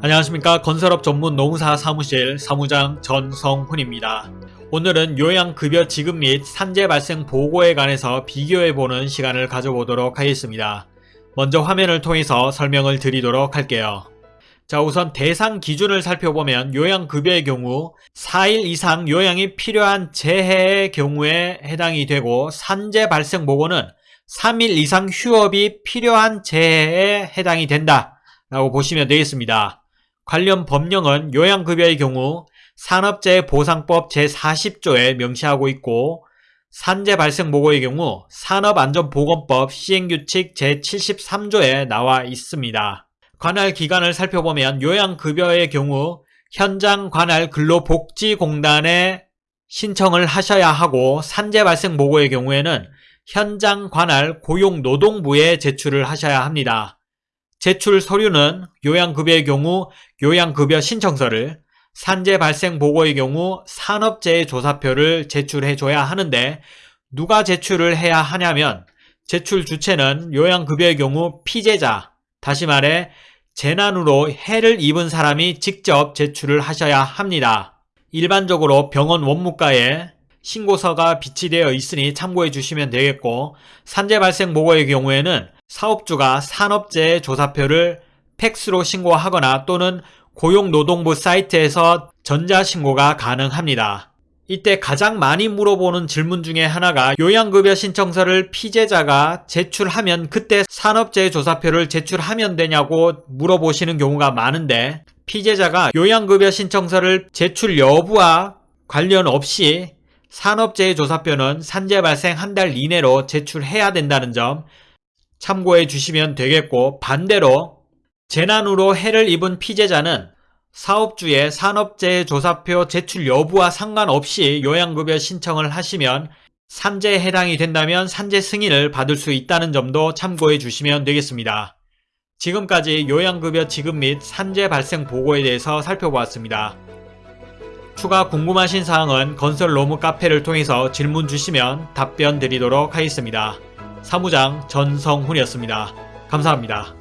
안녕하십니까 건설업 전문 농사 사무실 사무장 전성훈입니다. 오늘은 요양급여 지급 및 산재 발생 보고에 관해서 비교해보는 시간을 가져보도록 하겠습니다. 먼저 화면을 통해서 설명을 드리도록 할게요. 자 우선 대상 기준을 살펴보면 요양급여의 경우 4일 이상 요양이 필요한 재해의 경우에 해당이 되고 산재 발생 보고는 3일 이상 휴업이 필요한 재해에 해당이 된다 라고 보시면 되겠습니다. 관련 법령은 요양급여의 경우 산업재해보상법 제40조에 명시하고 있고 산재 발생 보고의 경우 산업안전보건법 시행규칙 제73조에 나와 있습니다. 관할 기관을 살펴보면 요양급여의 경우 현장 관할 근로복지공단에 신청을 하셔야 하고 산재 발생 보고의 경우에는 현장 관할 고용노동부에 제출을 하셔야 합니다. 제출 서류는 요양급여의 경우 요양급여 신청서를 산재 발생 보고의 경우 산업재해 조사표를 제출해 줘야 하는데 누가 제출을 해야 하냐면 제출 주체는 요양급여의 경우 피제자 다시 말해 재난으로 해를 입은 사람이 직접 제출을 하셔야 합니다. 일반적으로 병원 원무과에 신고서가 비치되어 있으니 참고해 주시면 되겠고 산재 발생 보고의 경우에는 사업주가 산업재해 조사표를 팩스로 신고하거나 또는 고용노동부 사이트에서 전자신고가 가능합니다. 이때 가장 많이 물어보는 질문 중에 하나가 요양급여 신청서를 피제자가 제출하면 그때 산업재해 조사표를 제출하면 되냐고 물어보시는 경우가 많은데 피제자가 요양급여 신청서를 제출 여부와 관련 없이 산업재해 조사표는 산재 발생 한 달 이내로 제출해야 된다는 점 참고해 주시면 되겠고 반대로 재난으로 해를 입은 피해자는 사업주의 산업재해 조사표 제출 여부와 상관없이 요양급여 신청을 하시면 산재에 해당이 된다면 산재 승인을 받을 수 있다는 점도 참고해 주시면 되겠습니다. 지금까지 요양급여 지급 및 산재 발생 보고에 대해서 살펴보았습니다. 추가 궁금하신 사항은 건설 로무 카페를 통해서 질문 주시면 답변 드리도록 하겠습니다. 사무장 전성훈이었습니다. 감사합니다.